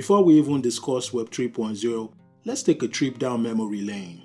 Before we even discuss Web 3.0, let's take a trip down memory lane.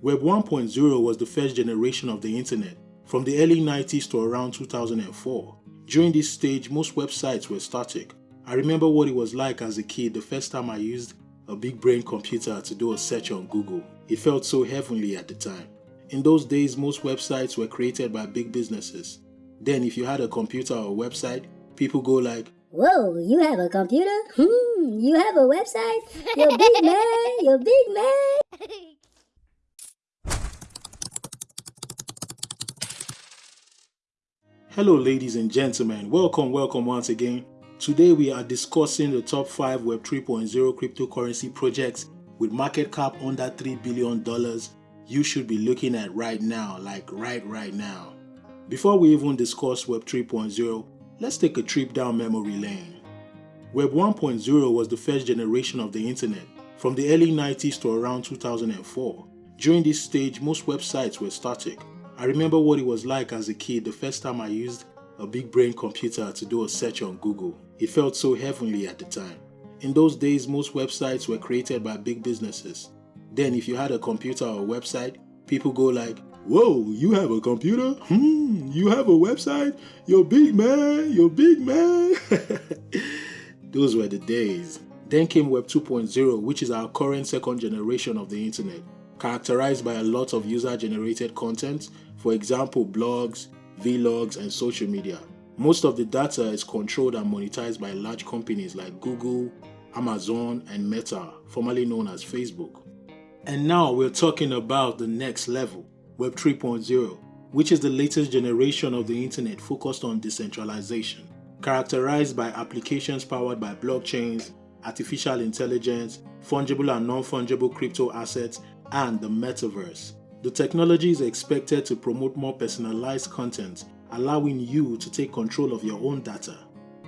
Web 1.0 was the first generation of the internet from the early 90s to around 2004. During this stage, most websites were static. I remember what it was like as a kid the first time I used a big brain computer to do a search on Google. It felt so heavenly at the time. In those days, most websites were created by big businesses. Then if you had a computer or a website, people go like, Whoa, you have a computer? Hmm, you have a website? You're big man, you're big man. Hello ladies and gentlemen, welcome, welcome once again. Today we are discussing the top 5 Web 3.0 cryptocurrency projects with market cap under $3 billion you should be looking at right now, like right right now. Before we even discuss Web 3.0, let's take a trip down memory lane. Web 1.0 was the first generation of the internet from the early 90s to around 2004. During this stage, most websites were static I remember what it was like as a kid the first time I used a big brain computer to do a search on Google. It felt so heavenly at the time. In those days, most websites were created by big businesses. Then if you had a computer or a website, people go like, Whoa, you have a computer? Hmm, you have a website? You're big man, you're big man. Those were the days. Then came Web 2.0, which is our current second generation of the internet, characterized by a lot of user-generated content for example blogs, vlogs, and social media. Most of the data is controlled and monetized by large companies like Google, Amazon, and Meta, formerly known as Facebook. And now we're talking about the next level, Web 3.0, which is the latest generation of the internet focused on decentralization, characterized by applications powered by blockchains, artificial intelligence, fungible and non-fungible crypto assets, and the metaverse. The technology is expected to promote more personalized content, allowing you to take control of your own data.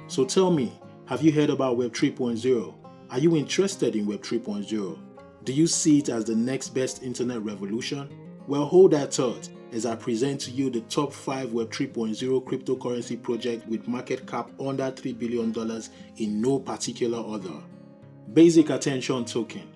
So tell me, have you heard about Web 3.0? Are you interested in Web 3.0? Do you see it as the next best internet revolution? Well, hold that thought as I present to you the top 5 Web 3.0 cryptocurrency projects with market cap under $3 billion in no particular order. Basic Attention Token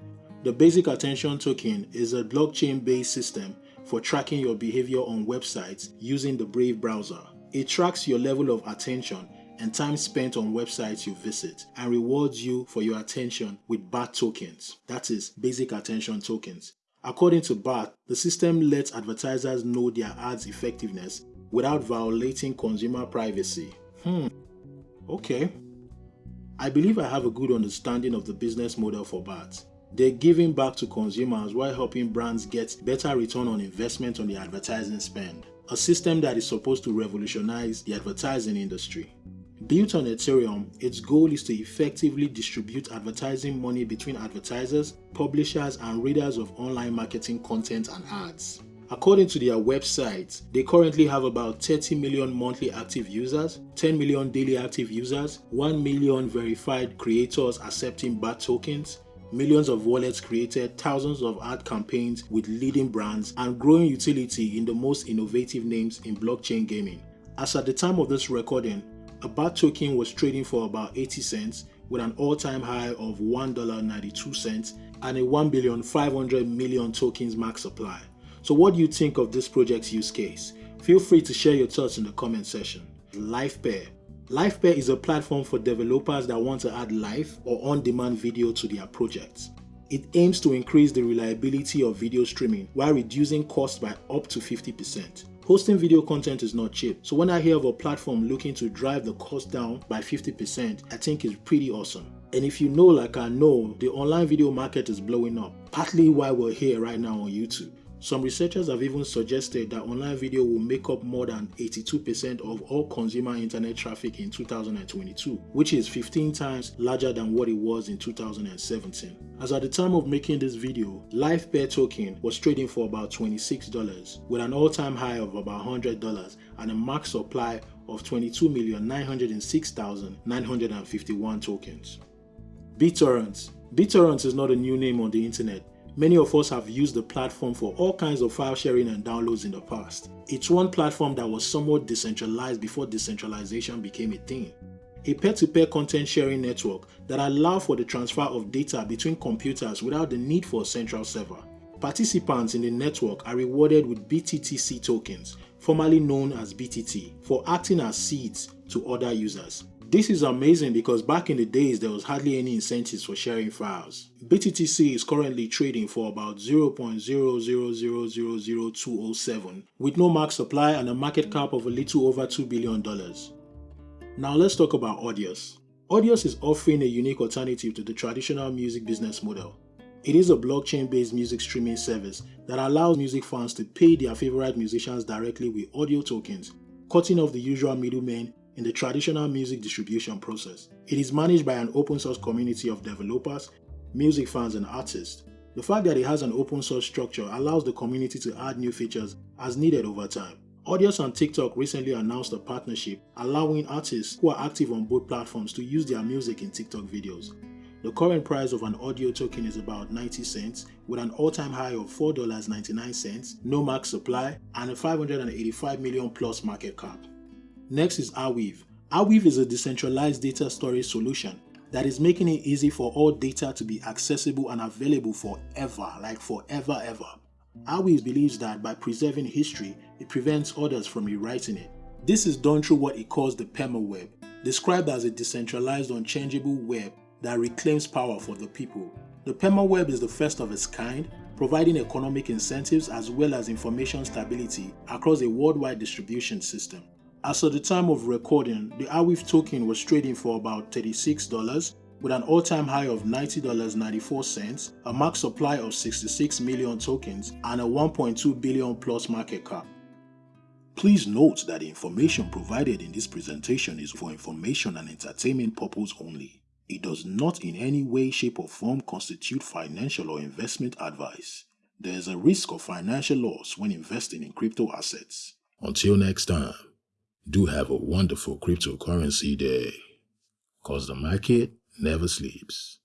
the Basic Attention Token is a blockchain-based system for tracking your behavior on websites using the Brave browser. It tracks your level of attention and time spent on websites you visit and rewards you for your attention with BAT tokens, that is, Basic Attention Tokens. According to BAT, the system lets advertisers know their ads' effectiveness without violating consumer privacy. Hmm, okay. I believe I have a good understanding of the business model for BAT. They're giving back to consumers while helping brands get better return on investment on the advertising spend, a system that is supposed to revolutionize the advertising industry. Built on Ethereum, its goal is to effectively distribute advertising money between advertisers, publishers, and readers of online marketing content and ads. According to their website, they currently have about 30 million monthly active users, 10 million daily active users, 1 million verified creators accepting BAT tokens, millions of wallets created, thousands of ad campaigns with leading brands, and growing utility in the most innovative names in blockchain gaming. As at the time of this recording, a BAT token was trading for about 80 cents with an all-time high of $1.92 and a 1 billion 500 million tokens max supply. So what do you think of this project's use case? Feel free to share your thoughts in the comment section. Livepeer Livepeer is a platform for developers that want to add live or on-demand video to their projects. It aims to increase the reliability of video streaming while reducing costs by up to 50%. Hosting video content is not cheap, so when I hear of a platform looking to drive the cost down by 50%, I think it's pretty awesome. And if you know like I know, the online video market is blowing up, partly why we're here right now on YouTube. Some researchers have even suggested that online video will make up more than 82% of all consumer internet traffic in 2022, which is 15 times larger than what it was in 2017. As at the time of making this video, Livepeer token was trading for about $26 with an all-time high of about $100 and a max supply of 22,906,951 tokens. BitTorrent BitTorrent is not a new name on the internet Many of us have used the platform for all kinds of file sharing and downloads in the past. It's one platform that was somewhat decentralized before decentralization became a thing. a peer-to-peer content sharing network that allows for the transfer of data between computers without the need for a central server. Participants in the network are rewarded with BTTC tokens, formerly known as BTT, for acting as seeds to other users. This is amazing because back in the days there was hardly any incentives for sharing files. BTTC is currently trading for about 0.000000207 with no max supply and a market cap of a little over $2 billion. Now let's talk about Audius. Audius is offering a unique alternative to the traditional music business model. It is a blockchain-based music streaming service that allows music fans to pay their favorite musicians directly with audio tokens, cutting off the usual middlemen in the traditional music distribution process. It is managed by an open source community of developers, music fans, and artists. The fact that it has an open source structure allows the community to add new features as needed over time. Audius and TikTok recently announced a partnership allowing artists who are active on both platforms to use their music in TikTok videos. The current price of an audio token is about 90 cents with an all-time high of $4.99, no max supply, and a 585 million plus market cap. Next is Arweave. Arweave is a decentralized data storage solution that is making it easy for all data to be accessible and available forever, like forever ever. Arweave believes that by preserving history, it prevents others from rewriting it. This is done through what it calls the permaweb, described as a decentralized unchangeable web that reclaims power for the people. The permaweb is the first of its kind, providing economic incentives as well as information stability across a worldwide distribution system. As of the time of recording, the Arweave token was trading for about $36 with an all-time high of $90.94, a max supply of 66 million tokens, and a 1.2 billion plus market cap. Please note that the information provided in this presentation is for information and entertainment purpose only. It does not in any way, shape or form constitute financial or investment advice. There is a risk of financial loss when investing in crypto assets. Until next time, do have a wonderful cryptocurrency day. Cause the market never sleeps.